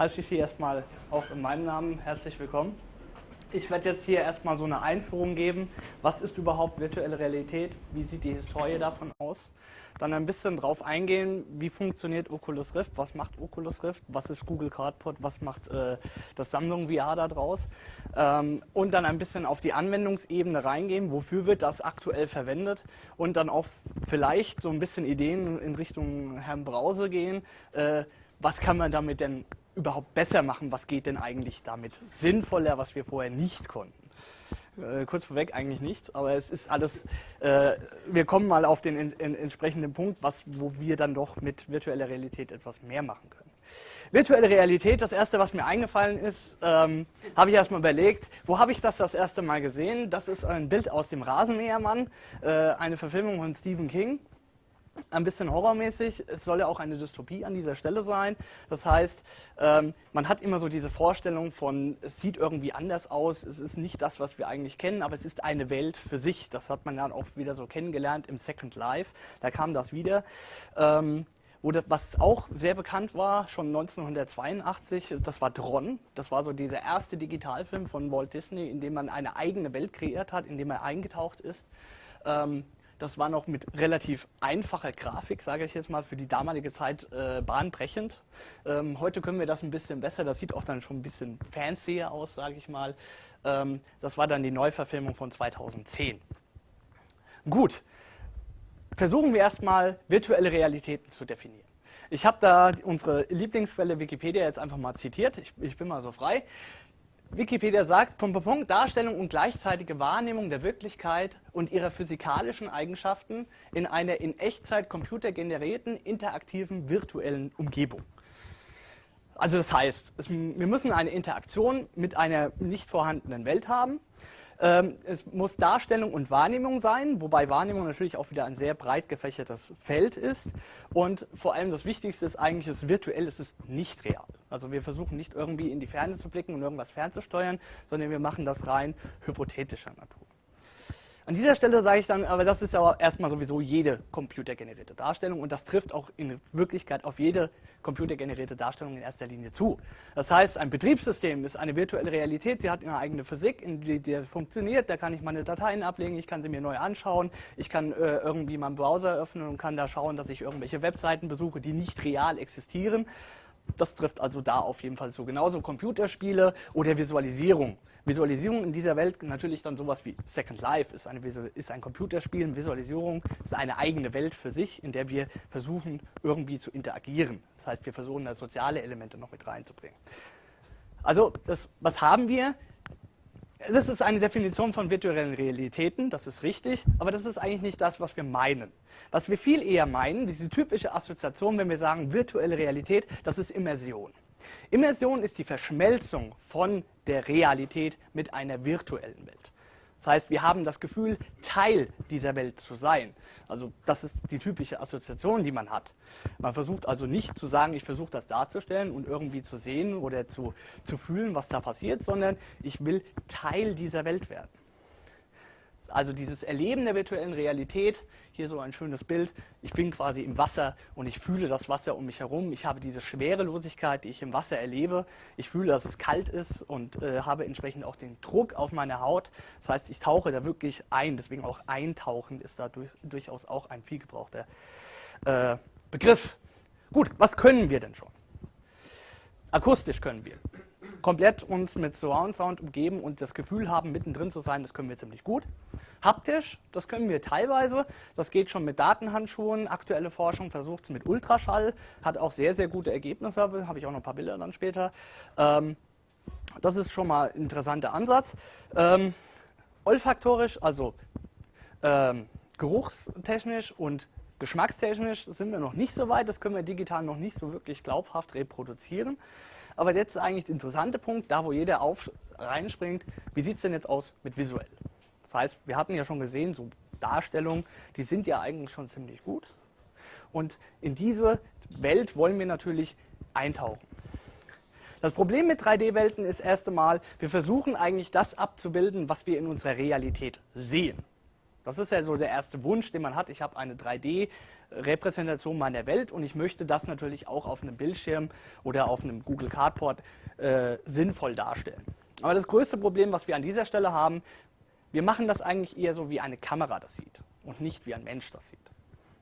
heiße ich Sie erstmal auch in meinem Namen herzlich willkommen. Ich werde jetzt hier erstmal so eine Einführung geben. Was ist überhaupt virtuelle Realität? Wie sieht die Historie davon aus? Dann ein bisschen drauf eingehen, wie funktioniert Oculus Rift, was macht Oculus Rift, was ist Google Cardboard, was macht äh, das Samsung VR da draus. Ähm, und dann ein bisschen auf die Anwendungsebene reingehen, wofür wird das aktuell verwendet und dann auch vielleicht so ein bisschen Ideen in Richtung Herrn Brause gehen. Äh, was kann man damit denn überhaupt besser machen, was geht denn eigentlich damit sinnvoller, was wir vorher nicht konnten. Äh, kurz vorweg eigentlich nichts, aber es ist alles, äh, wir kommen mal auf den in, in, entsprechenden Punkt, was, wo wir dann doch mit virtueller Realität etwas mehr machen können. Virtuelle Realität, das erste, was mir eingefallen ist, ähm, habe ich erstmal überlegt, wo habe ich das das erste Mal gesehen? Das ist ein Bild aus dem Rasenmähermann, äh, eine Verfilmung von Stephen King ein bisschen horrormäßig. Es soll ja auch eine Dystopie an dieser Stelle sein. Das heißt, ähm, man hat immer so diese Vorstellung von, es sieht irgendwie anders aus, es ist nicht das, was wir eigentlich kennen, aber es ist eine Welt für sich. Das hat man dann auch wieder so kennengelernt im Second Life. Da kam das wieder. Ähm, das, was auch sehr bekannt war, schon 1982, das war Tron. Das war so dieser erste Digitalfilm von Walt Disney, in dem man eine eigene Welt kreiert hat, in dem er eingetaucht ist. Ähm, das war noch mit relativ einfacher Grafik, sage ich jetzt mal, für die damalige Zeit äh, bahnbrechend. Ähm, heute können wir das ein bisschen besser, das sieht auch dann schon ein bisschen fancier aus, sage ich mal. Ähm, das war dann die Neuverfilmung von 2010. Gut, versuchen wir erstmal virtuelle Realitäten zu definieren. Ich habe da unsere Lieblingsquelle Wikipedia jetzt einfach mal zitiert, ich, ich bin mal so frei. Wikipedia sagt, Punkt, Punkt, Darstellung und gleichzeitige Wahrnehmung der Wirklichkeit und ihrer physikalischen Eigenschaften in einer in Echtzeit computergenerierten, interaktiven, virtuellen Umgebung. Also das heißt, es, wir müssen eine Interaktion mit einer nicht vorhandenen Welt haben es muss Darstellung und Wahrnehmung sein, wobei Wahrnehmung natürlich auch wieder ein sehr breit gefächertes Feld ist. Und vor allem das Wichtigste ist eigentlich, es ist virtuell, es ist nicht real. Also wir versuchen nicht irgendwie in die Ferne zu blicken und irgendwas fernzusteuern, sondern wir machen das rein hypothetischer Natur. An dieser Stelle sage ich dann, aber das ist ja erstmal sowieso jede computergenerierte Darstellung und das trifft auch in Wirklichkeit auf jede computergenerierte Darstellung in erster Linie zu. Das heißt, ein Betriebssystem ist eine virtuelle Realität, die hat eine eigene Physik, in die, die funktioniert, da kann ich meine Dateien ablegen, ich kann sie mir neu anschauen, ich kann äh, irgendwie meinen Browser öffnen und kann da schauen, dass ich irgendwelche Webseiten besuche, die nicht real existieren. Das trifft also da auf jeden Fall so. Genauso Computerspiele oder Visualisierung. Visualisierung in dieser Welt natürlich dann sowas wie Second Life ist, eine, ist ein Computerspiel, Visualisierung ist eine eigene Welt für sich, in der wir versuchen irgendwie zu interagieren. Das heißt, wir versuchen da soziale Elemente noch mit reinzubringen. Also, das, was haben wir? Das ist eine Definition von virtuellen Realitäten, das ist richtig, aber das ist eigentlich nicht das, was wir meinen. Was wir viel eher meinen, diese typische Assoziation, wenn wir sagen virtuelle Realität, das ist Immersion. Immersion ist die Verschmelzung von der Realität mit einer virtuellen Welt. Das heißt, wir haben das Gefühl, Teil dieser Welt zu sein. Also das ist die typische Assoziation, die man hat. Man versucht also nicht zu sagen, ich versuche das darzustellen und irgendwie zu sehen oder zu, zu fühlen, was da passiert, sondern ich will Teil dieser Welt werden also dieses Erleben der virtuellen Realität, hier so ein schönes Bild, ich bin quasi im Wasser und ich fühle das Wasser um mich herum, ich habe diese Schwerelosigkeit, die ich im Wasser erlebe, ich fühle, dass es kalt ist und äh, habe entsprechend auch den Druck auf meine Haut, das heißt, ich tauche da wirklich ein, deswegen auch eintauchen ist da durch, durchaus auch ein viel gebrauchter äh, Begriff. Gut, was können wir denn schon? Akustisch können wir komplett uns mit Surround Sound umgeben und das Gefühl haben, mittendrin zu sein, das können wir ziemlich gut. Haptisch, das können wir teilweise. Das geht schon mit Datenhandschuhen. Aktuelle Forschung versucht es mit Ultraschall, hat auch sehr, sehr gute Ergebnisse. Habe ich auch noch ein paar Bilder dann später. Ähm, das ist schon mal ein interessanter Ansatz. Ähm, olfaktorisch, also ähm, geruchstechnisch und geschmackstechnisch sind wir noch nicht so weit. Das können wir digital noch nicht so wirklich glaubhaft reproduzieren. Aber jetzt ist eigentlich der interessante Punkt, da wo jeder auf reinspringt, wie sieht es denn jetzt aus mit visuell? Das heißt, wir hatten ja schon gesehen, so Darstellungen, die sind ja eigentlich schon ziemlich gut. Und in diese Welt wollen wir natürlich eintauchen. Das Problem mit 3D-Welten ist erst einmal, wir versuchen eigentlich das abzubilden, was wir in unserer Realität sehen. Das ist ja so der erste Wunsch, den man hat. Ich habe eine 3D- Repräsentation meiner Welt und ich möchte das natürlich auch auf einem Bildschirm oder auf einem Google Cardboard äh, sinnvoll darstellen. Aber das größte Problem, was wir an dieser Stelle haben, wir machen das eigentlich eher so, wie eine Kamera das sieht und nicht wie ein Mensch das sieht.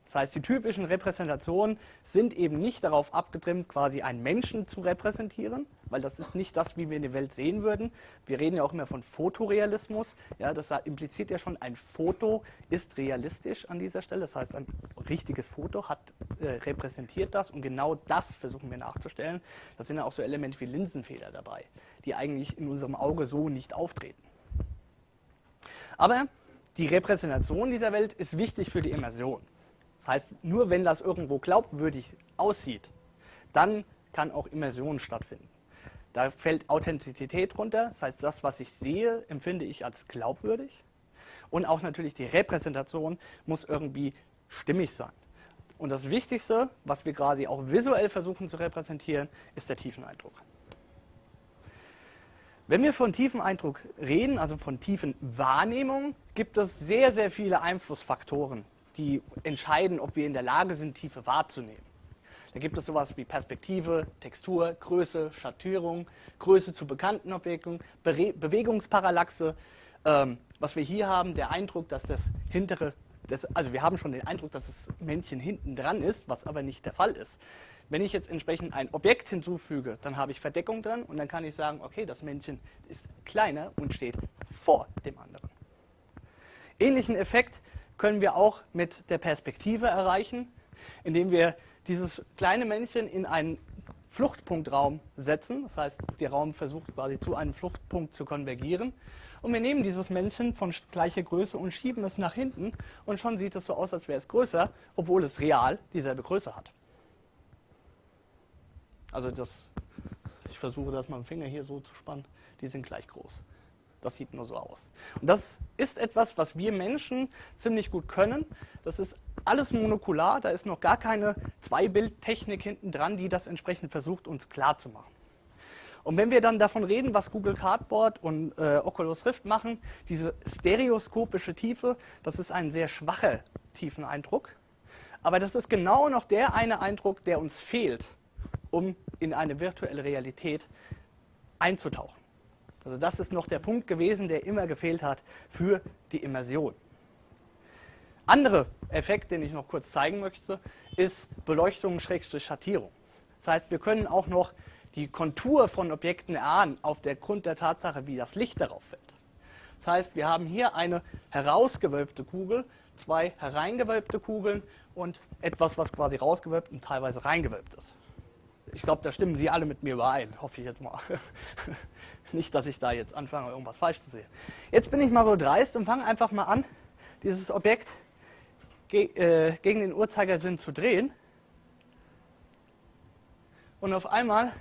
Das heißt, die typischen Repräsentationen sind eben nicht darauf abgetrimmt, quasi einen Menschen zu repräsentieren, weil das ist nicht das, wie wir in der Welt sehen würden. Wir reden ja auch immer von Fotorealismus. Ja, das impliziert ja schon, ein Foto ist realistisch an dieser Stelle. Das heißt, ein richtiges Foto hat, äh, repräsentiert das und genau das versuchen wir nachzustellen. Da sind ja auch so Elemente wie Linsenfehler dabei, die eigentlich in unserem Auge so nicht auftreten. Aber die Repräsentation dieser Welt ist wichtig für die Immersion. Das heißt, nur wenn das irgendwo glaubwürdig aussieht, dann kann auch Immersion stattfinden. Da fällt Authentizität runter, das heißt, das, was ich sehe, empfinde ich als glaubwürdig. Und auch natürlich die Repräsentation muss irgendwie stimmig sein. Und das Wichtigste, was wir quasi auch visuell versuchen zu repräsentieren, ist der Tiefeneindruck. Wenn wir von Tiefeneindruck reden, also von tiefen Wahrnehmung, gibt es sehr, sehr viele Einflussfaktoren, die entscheiden, ob wir in der Lage sind, Tiefe wahrzunehmen. Da gibt es sowas wie Perspektive, Textur, Größe, Schattierung, Größe zu bekannten Objekten, Be Bewegungsparallaxe. Ähm, was wir hier haben, der Eindruck, dass das hintere, das, also wir haben schon den Eindruck, dass das Männchen hinten dran ist, was aber nicht der Fall ist. Wenn ich jetzt entsprechend ein Objekt hinzufüge, dann habe ich Verdeckung dran und dann kann ich sagen, okay, das Männchen ist kleiner und steht vor dem anderen. Ähnlichen Effekt können wir auch mit der Perspektive erreichen, indem wir dieses kleine Männchen in einen Fluchtpunktraum setzen. Das heißt, der Raum versucht quasi zu einem Fluchtpunkt zu konvergieren. Und wir nehmen dieses Männchen von gleicher Größe und schieben es nach hinten und schon sieht es so aus, als wäre es größer, obwohl es real dieselbe Größe hat. Also das, ich versuche das mit dem Finger hier so zu spannen, die sind gleich groß. Das sieht nur so aus. Und das ist etwas, was wir Menschen ziemlich gut können. Das ist alles monokular, da ist noch gar keine Zweibildtechnik hinten dran, die das entsprechend versucht, uns klar zu machen. Und wenn wir dann davon reden, was Google Cardboard und äh, Oculus Rift machen, diese stereoskopische Tiefe, das ist ein sehr schwacher Tiefeneindruck. Aber das ist genau noch der eine Eindruck, der uns fehlt, um in eine virtuelle Realität einzutauchen. Also das ist noch der Punkt gewesen, der immer gefehlt hat für die Immersion. Andere Effekt, den ich noch kurz zeigen möchte, ist Beleuchtung-Schattierung. Das heißt, wir können auch noch die Kontur von Objekten erahnen auf der Grund der Tatsache, wie das Licht darauf fällt. Das heißt, wir haben hier eine herausgewölbte Kugel, zwei hereingewölbte Kugeln und etwas, was quasi rausgewölbt und teilweise reingewölbt ist. Ich glaube, da stimmen Sie alle mit mir überein, hoffe ich jetzt mal. Nicht, dass ich da jetzt anfange, irgendwas falsch zu sehen. Jetzt bin ich mal so dreist und fange einfach mal an, dieses Objekt äh, gegen den Uhrzeigersinn zu drehen. Und auf einmal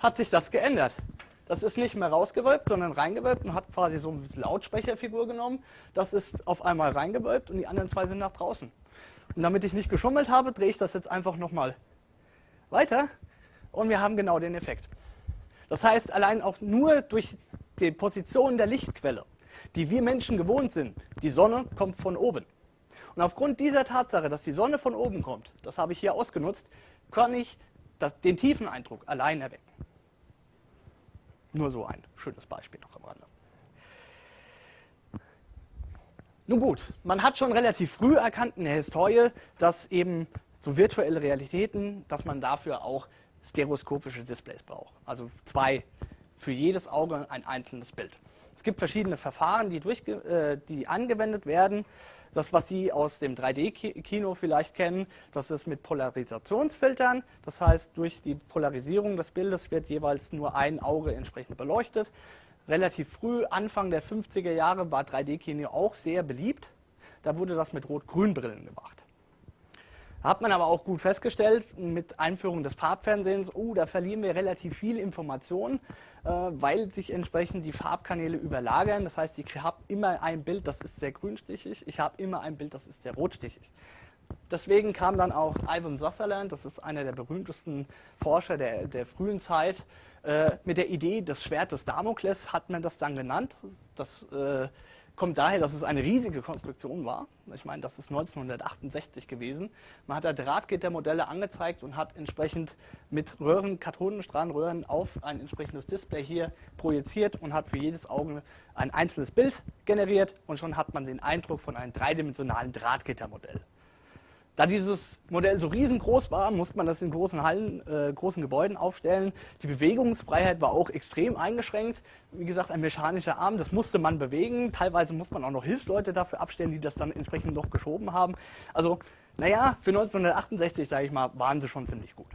hat sich das geändert. Das ist nicht mehr rausgewölbt, sondern reingewölbt und hat quasi so eine Lautsprecherfigur genommen. Das ist auf einmal reingewölbt und die anderen zwei sind nach draußen. Und damit ich nicht geschummelt habe, drehe ich das jetzt einfach nochmal weiter und wir haben genau den Effekt. Das heißt, allein auch nur durch die Position der Lichtquelle, die wir Menschen gewohnt sind, die Sonne kommt von oben. Und aufgrund dieser Tatsache, dass die Sonne von oben kommt, das habe ich hier ausgenutzt, kann ich das, den tiefen Eindruck allein erwecken. Nur so ein schönes Beispiel noch am Rande. Nun gut, man hat schon relativ früh erkannt in der Historie, dass eben so virtuelle Realitäten, dass man dafür auch stereoskopische Displays braucht. Also zwei, für jedes Auge ein einzelnes Bild. Es gibt verschiedene Verfahren, die, äh, die angewendet werden. Das, was Sie aus dem 3D-Kino vielleicht kennen, das ist mit Polarisationsfiltern. Das heißt, durch die Polarisierung des Bildes wird jeweils nur ein Auge entsprechend beleuchtet. Relativ früh, Anfang der 50er Jahre, war 3D-Kino auch sehr beliebt. Da wurde das mit Rot-Grün-Brillen gemacht. Hat man aber auch gut festgestellt, mit Einführung des Farbfernsehens, oh, da verlieren wir relativ viel Information, äh, weil sich entsprechend die Farbkanäle überlagern. Das heißt, ich habe immer ein Bild, das ist sehr grünstichig, ich habe immer ein Bild, das ist sehr rotstichig. Deswegen kam dann auch Ivan Sutherland, das ist einer der berühmtesten Forscher der, der frühen Zeit, äh, mit der Idee des Schwertes Damokles hat man das dann genannt. Das äh, kommt daher, dass es eine riesige Konstruktion war. Ich meine, das ist 1968 gewesen. Man hat da Drahtgittermodelle angezeigt und hat entsprechend mit Röhren, Kathodenstrahlenröhren auf ein entsprechendes Display hier projiziert und hat für jedes Auge ein einzelnes Bild generiert und schon hat man den Eindruck von einem dreidimensionalen Drahtgittermodell. Da dieses Modell so riesengroß war, musste man das in großen Hallen, äh, großen Gebäuden aufstellen. Die Bewegungsfreiheit war auch extrem eingeschränkt. Wie gesagt, ein mechanischer Arm, das musste man bewegen. Teilweise muss man auch noch Hilfsleute dafür abstellen, die das dann entsprechend noch geschoben haben. Also, naja, für 1968, sage ich mal, waren sie schon ziemlich gut.